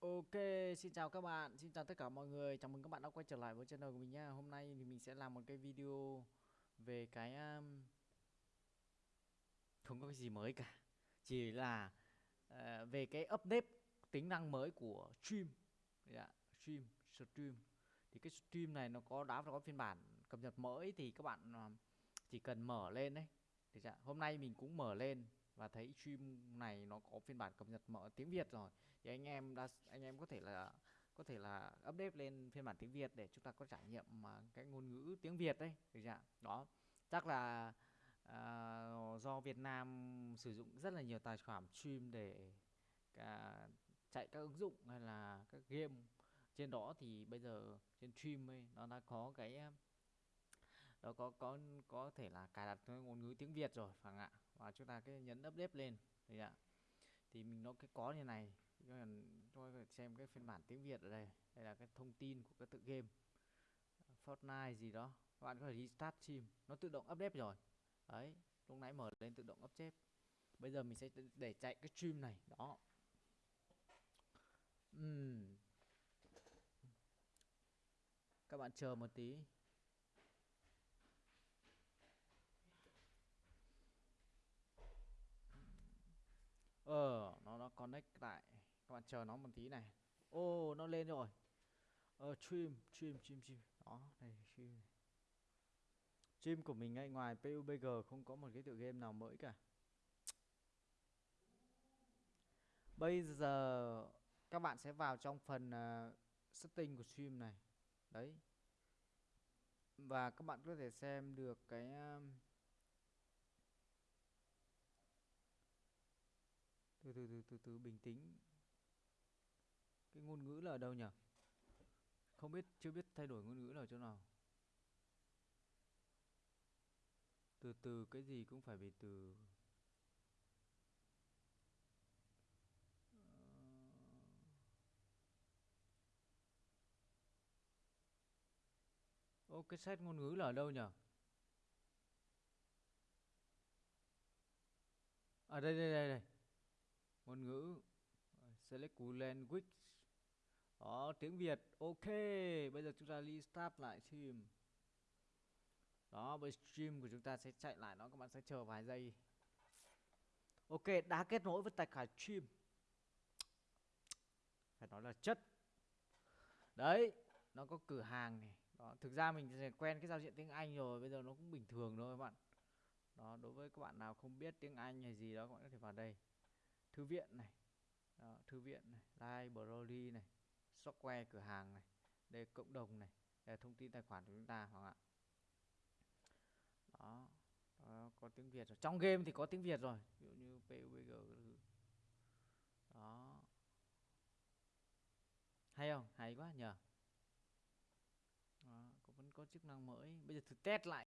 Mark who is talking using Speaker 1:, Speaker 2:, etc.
Speaker 1: Ok, xin chào các bạn, xin chào tất cả mọi người, chào mừng các bạn đã quay trở lại với channel của mình nha. Hôm nay thì mình sẽ làm một cái video về cái um, không có cái gì mới cả, chỉ là uh, về cái update tính năng mới của stream, yeah, stream, stream. Thì cái stream này nó có đã có phiên bản cập nhật mới thì các bạn ờ, chỉ cần mở lên đấy. Thì hôm nay mình cũng mở lên và thấy stream này nó có phiên bản cập nhật mở tiếng Việt rồi. Thì anh em đã anh em có thể là có thể là update lên phiên bản tiếng Việt để chúng ta có trải nghiệm mà cái ngôn ngữ tiếng Việt đấy được chưa đó. Chắc là uh, do Việt Nam sử dụng rất là nhiều tài khoản stream để cả chạy các ứng dụng hay là các game. Trên đó thì bây giờ trên stream ấy nó đã có cái à, đó có có có thể là cài đặt ngôn ngữ tiếng Việt rồi phải không ạ? Và chúng ta cái nhấn update lên. Thì ạ. Thì mình nó cái có như này. Cho xem cái phiên bản tiếng Việt ở đây. Đây là cái thông tin của cái tự game. Fortnite gì đó. Các bạn có thể restart stream. Nó tự động update rồi. Đấy, lúc nãy mở lên tự động update. Bây giờ mình sẽ để chạy cái stream này. Đó. Uhm. các bạn chờ một tí. Ờ nó nó connect lại. Các bạn chờ nó một tí này. Ô oh, nó lên rồi. Ờ stream stream stream stream. Đó này stream stream của mình ngay ngoài PUBG không có một cái tựa game nào mới cả. Bây giờ các bạn sẽ vào trong phần uh, setting của stream này. Đấy. Và các bạn có thể xem được cái uh, từ từ từ từ từ, bình tĩnh. Cái ngôn ngữ là ở đâu nhỉ? Không biết, chưa biết thay đổi ngôn ngữ là chỗ nào. Từ từ, cái gì cũng phải bị từ. Ờ. Ô, cái set ngôn ngữ là ở đâu nhỉ? À đây đây đây đây ngôn ngữ, select language. Đó, tiếng Việt, ok. Bây giờ chúng ta restart lại stream đó, bây stream của chúng ta sẽ chạy lại nó các bạn sẽ chờ vài giây. Ok, đã kết nối với tài khoản stream. Phải nói là chất. Đấy, nó có cửa hàng này. Đó, thực ra mình sẽ quen cái giao diện tiếng Anh rồi, bây giờ nó cũng bình thường thôi các bạn. Đó, đối với các bạn nào không biết tiếng Anh hay gì đó, các bạn có thể vào đây thư viện này đó, thư viện này library này software cửa hàng này đây cộng đồng này đây thông tin tài khoản của chúng ta hoặc ạ? Đó, đó có tiếng Việt rồi. Trong game thì có tiếng Việt rồi ví dụ như PUBG đó. Hay không? Hay quá nhờ. Đó, vẫn có chức năng mới. Bây giờ thử test lại.